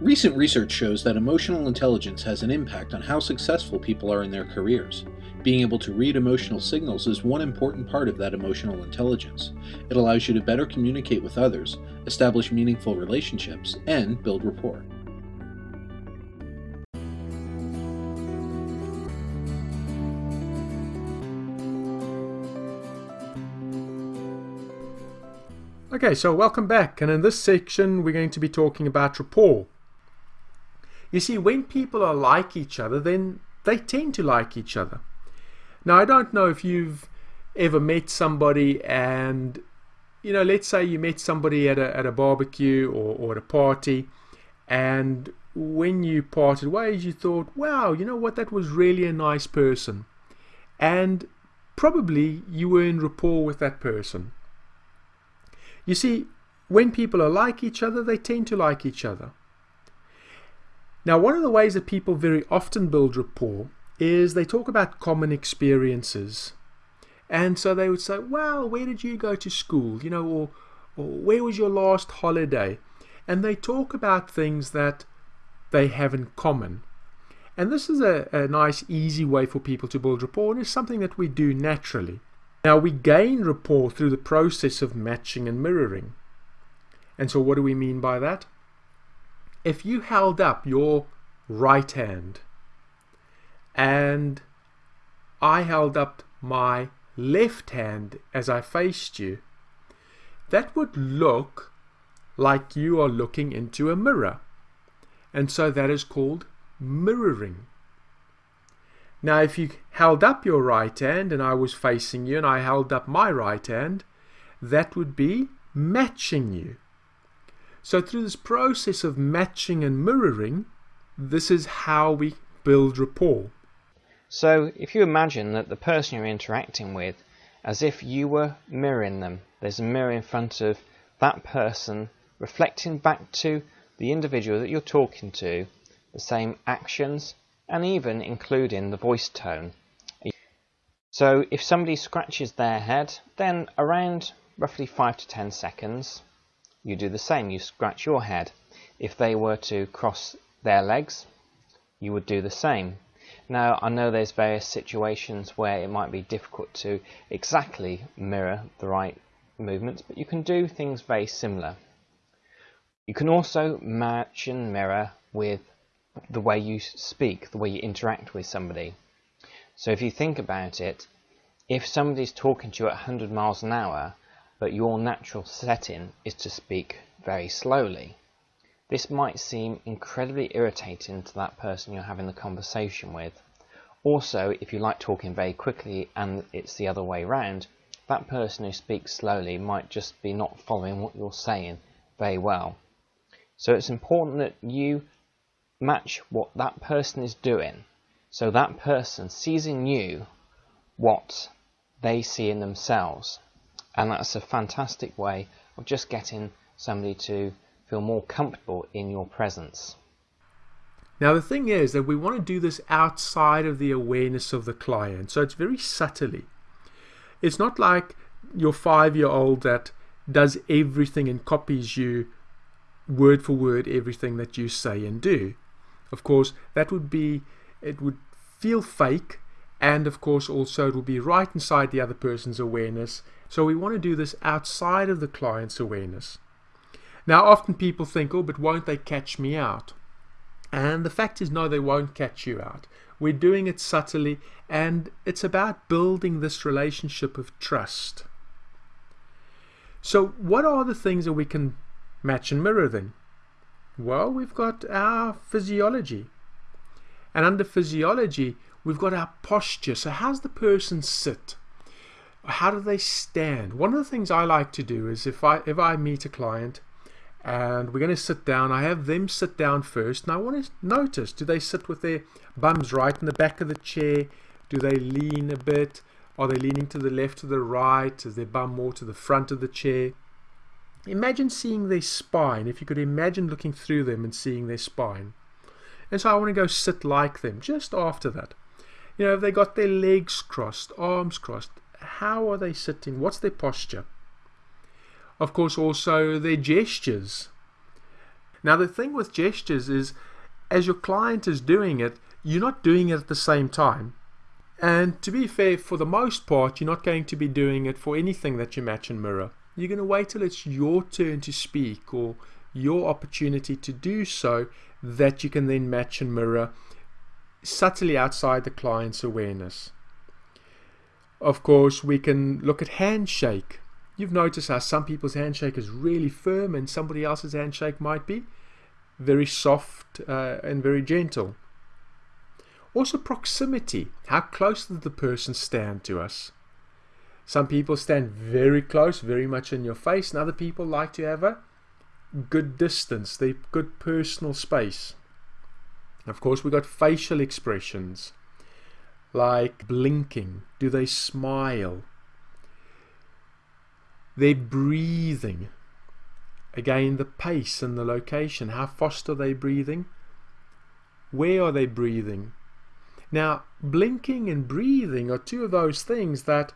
Recent research shows that emotional intelligence has an impact on how successful people are in their careers. Being able to read emotional signals is one important part of that emotional intelligence. It allows you to better communicate with others, establish meaningful relationships, and build rapport. Okay, so welcome back, and in this section we're going to be talking about rapport. You see, when people are like each other, then they tend to like each other. Now, I don't know if you've ever met somebody and, you know, let's say you met somebody at a, at a barbecue or, or at a party, and when you parted ways, you thought, wow, you know what, that was really a nice person. And probably you were in rapport with that person. You see, when people are like each other, they tend to like each other. Now, one of the ways that people very often build rapport is they talk about common experiences. And so they would say, well, where did you go to school? You know, or, or where was your last holiday? And they talk about things that they have in common. And this is a, a nice, easy way for people to build rapport, and it's something that we do naturally. Now, we gain rapport through the process of matching and mirroring. And so, what do we mean by that? If you held up your right hand and I held up my left hand as I faced you, that would look like you are looking into a mirror. And so that is called mirroring. Now, if you held up your right hand and I was facing you and I held up my right hand, that would be matching you. So through this process of matching and mirroring, this is how we build rapport. So if you imagine that the person you're interacting with as if you were mirroring them, there's a mirror in front of that person reflecting back to the individual that you're talking to the same actions and even including the voice tone. So if somebody scratches their head, then around roughly 5 to 10 seconds you do the same. You scratch your head. If they were to cross their legs, you would do the same. Now, I know there's various situations where it might be difficult to exactly mirror the right movements, but you can do things very similar. You can also match and mirror with the way you speak, the way you interact with somebody. So if you think about it, if somebody's talking to you at 100 miles an hour, but your natural setting is to speak very slowly. This might seem incredibly irritating to that person you're having the conversation with. Also, if you like talking very quickly and it's the other way round, that person who speaks slowly might just be not following what you're saying very well. So it's important that you match what that person is doing so that person sees in you what they see in themselves and that's a fantastic way of just getting somebody to feel more comfortable in your presence. Now the thing is that we want to do this outside of the awareness of the client, so it's very subtly. It's not like your five-year-old that does everything and copies you word for word everything that you say and do. Of course, that would be, it would feel fake, and of course also it will be right inside the other person's awareness so we want to do this outside of the client's awareness. Now, often people think, oh, but won't they catch me out? And the fact is, no, they won't catch you out. We're doing it subtly, and it's about building this relationship of trust. So, what are the things that we can match and mirror then? Well, we've got our physiology. And under physiology, we've got our posture. So, how's the person sit? how do they stand? One of the things I like to do is if I if I meet a client and we're going to sit down, I have them sit down first, and I want to notice do they sit with their bums right in the back of the chair? Do they lean a bit? Are they leaning to the left or the right? Is their bum more to the front of the chair? Imagine seeing their spine, if you could imagine looking through them and seeing their spine. And so I want to go sit like them just after that. You know, have they got their legs crossed, arms crossed? how are they sitting? What's their posture? Of course, also their gestures. Now, the thing with gestures is, as your client is doing it, you're not doing it at the same time. And to be fair, for the most part, you're not going to be doing it for anything that you match and mirror. You're going to wait till it's your turn to speak or your opportunity to do so that you can then match and mirror subtly outside the client's awareness. Of course, we can look at handshake. You've noticed how some people's handshake is really firm and somebody else's handshake might be very soft uh, and very gentle. Also, proximity. How close does the person stand to us? Some people stand very close, very much in your face, and other people like to have a good distance, the good personal space. Of course, we got facial expressions like blinking. Do they smile? Their breathing. Again, the pace and the location. How fast are they breathing? Where are they breathing? Now, blinking and breathing are two of those things that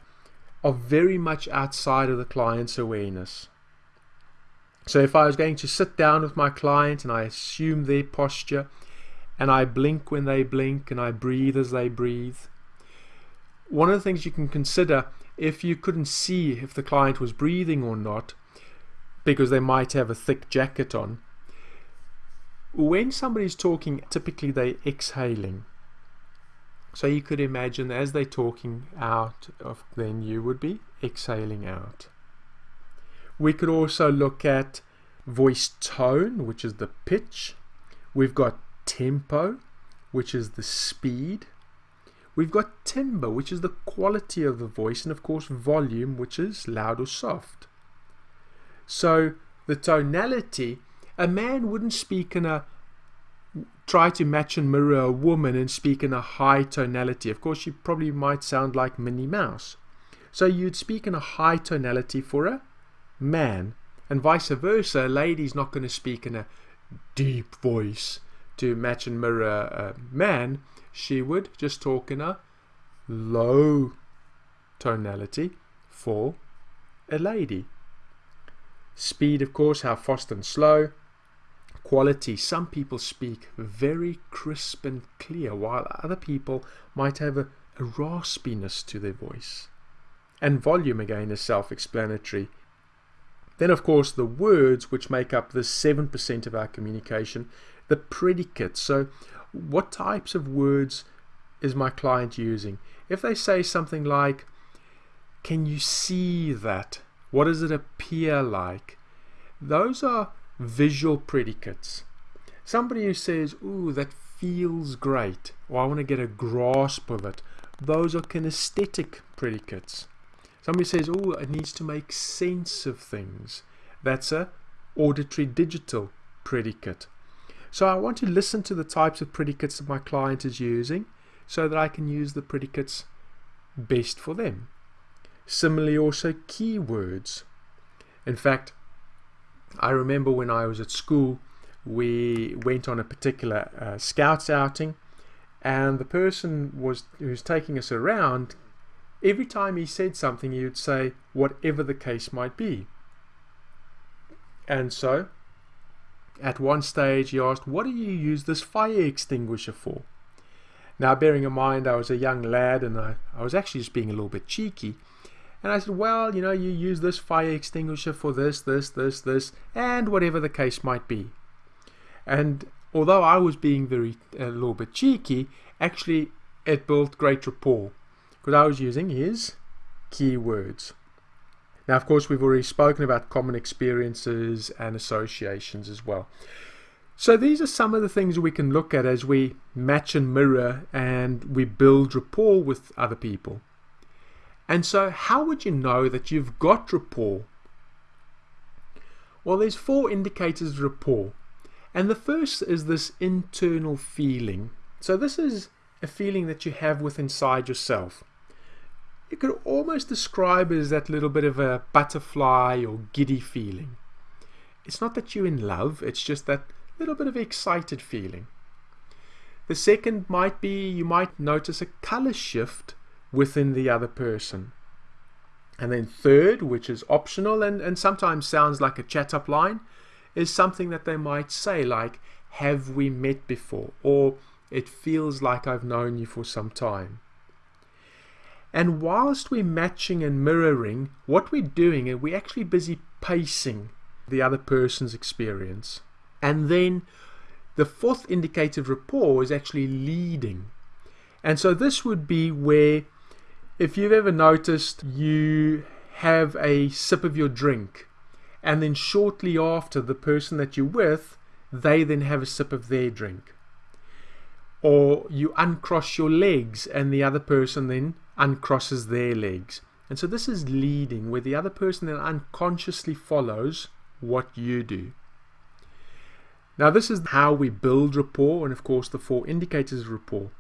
are very much outside of the client's awareness. So if I was going to sit down with my client and I assume their posture and I blink when they blink and I breathe as they breathe, one of the things you can consider if you couldn't see if the client was breathing or not, because they might have a thick jacket on, when somebody's talking, typically they're exhaling. So you could imagine as they're talking out, of, then you would be exhaling out. We could also look at voice tone, which is the pitch. We've got tempo, which is the speed. We've got timbre, which is the quality of the voice, and of course volume, which is loud or soft. So the tonality, a man wouldn't speak in a try to match and mirror a woman and speak in a high tonality. Of course, you probably might sound like Minnie Mouse. So you'd speak in a high tonality for a man, and vice versa. A lady's not going to speak in a deep voice to match and mirror a man. She would just talk in a low tonality for a lady. Speed, of course, how fast and slow quality. Some people speak very crisp and clear, while other people might have a, a raspiness to their voice. And volume, again, is self explanatory. Then, of course, the words which make up the 7% of our communication, the predicates. So, what types of words is my client using? If they say something like, Can you see that? What does it appear like? Those are visual predicates. Somebody who says, Ooh, that feels great, or I want to get a grasp of it. Those are kinesthetic predicates. Somebody says, Oh, it needs to make sense of things. That's a auditory digital predicate. So I want to listen to the types of predicates that my client is using so that I can use the predicates best for them. Similarly, also keywords. In fact, I remember when I was at school, we went on a particular uh, scouts outing, and the person was who was taking us around. Every time he said something, he would say, "Whatever the case might be." And so, at one stage, he asked, "What do you use this fire extinguisher for?" Now, bearing in mind I was a young lad and I, I was actually just being a little bit cheeky, and I said, well, you know, you use this fire extinguisher for this, this, this, this, and whatever the case might be. And although I was being very a little bit cheeky, actually it built great rapport because I was using his keywords. Now, of course, we've already spoken about common experiences and associations as well. So these are some of the things we can look at as we match and mirror and we build rapport with other people. And so, how would you know that you've got rapport? Well, there's four indicators of rapport. And the first is this internal feeling. So, this is a feeling that you have with inside yourself. You could almost describe as that little bit of a butterfly or giddy feeling. It's not that you're in love, it's just that little bit of excited feeling. The second might be you might notice a color shift within the other person. And then third, which is optional and, and sometimes sounds like a chat up line, is something that they might say, like, Have we met before? or It feels like I've known you for some time. And whilst we're matching and mirroring, what we're doing is we're actually busy pacing the other person's experience. And then the fourth indicative rapport is actually leading. And so this would be where, if you've ever noticed, you have a sip of your drink, and then shortly after, the person that you're with, they then have a sip of their drink. Or you uncross your legs, and the other person then uncrosses their legs. And so this is leading, where the other person then unconsciously follows what you do. Now, this is how we build rapport, and of course, the four indicators of rapport.